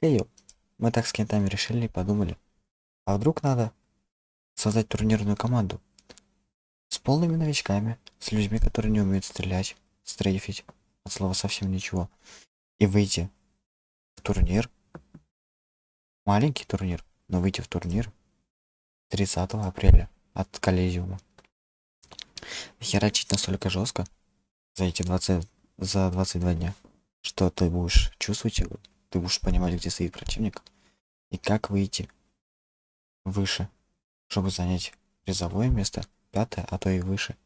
Хей, мы так с кентами решили подумали. А вдруг надо создать турнирную команду с полными новичками, с людьми, которые не умеют стрелять, стрейфить, от слова совсем ничего, и выйти в турнир, маленький турнир, но выйти в турнир 30 апреля от коллизиума. Херачить настолько жестко за эти 20, за 22 дня, что ты будешь чувствовать ты будешь понимать, где стоит противник, и как выйти выше, чтобы занять призовое место, пятое, а то и выше,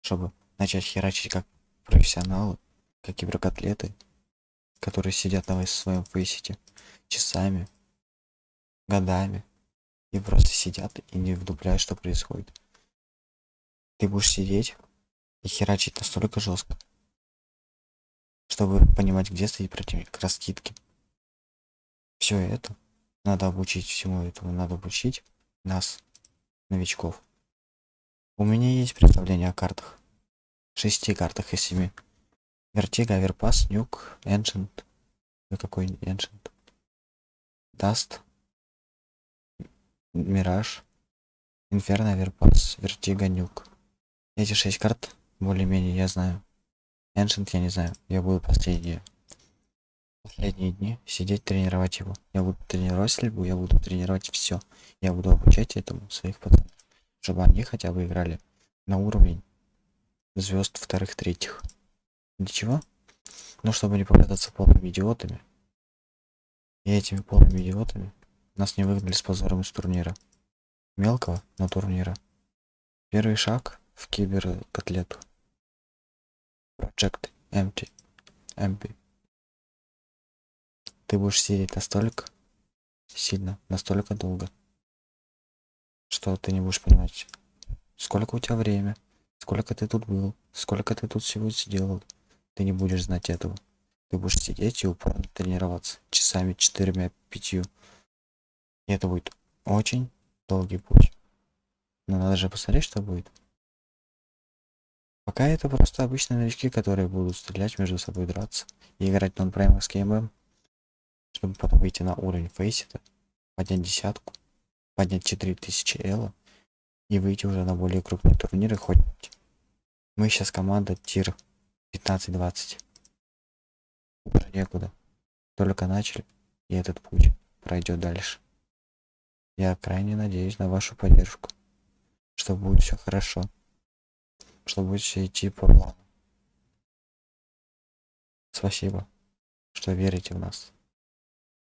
чтобы начать херачить как профессионалы, как киберкотлеты, которые сидят на своем фейсите часами, годами и просто сидят и не вдупляют, что происходит. Ты будешь сидеть и херачить настолько жестко, чтобы понимать, где стоит противник, раскидки. Все это надо обучить всему этому, надо обучить нас, новичков. У меня есть представление о картах. Шести картах из семи. Vertigo, Overpass, Nuke, Ancient. Ну какой Ancient? Dust. Мираж. Inferno, Overpass, Vertigo, Nuke. Эти шесть карт более-менее я знаю. Ancient я не знаю. Я буду последние последние дни сидеть тренировать его. Я буду тренировать стрельбу, я буду тренировать все. Я буду обучать этому своих пацанов, чтобы они хотя бы играли на уровень звезд вторых, третьих. Для чего? Ну, чтобы не показаться полными идиотами. И этими полными идиотами нас не выгнали с позором из турнира. Мелкого, но турнира. Первый шаг в киберкотлету. Project Empty. Empty. Ты будешь сидеть настолько сильно, настолько долго, что ты не будешь понимать, сколько у тебя время, сколько ты тут был, сколько ты тут всего сделал. Ты не будешь знать этого. Ты будешь сидеть и упорно тренироваться часами четырьмя, пятью. И это будет очень долгий путь. Но надо же посмотреть, что будет. Пока это просто обычные новички, которые будут стрелять между собой, драться и играть нон-праймовский ММ чтобы потом выйти на уровень фейсита, поднять десятку, поднять 4000 эла и выйти уже на более крупные турниры хоть. Мы сейчас команда тир 15-20. Уже некуда. Только начали, и этот путь пройдет дальше. Я крайне надеюсь на вашу поддержку, что будет все хорошо, что будет все идти по плану. Спасибо, что верите в нас.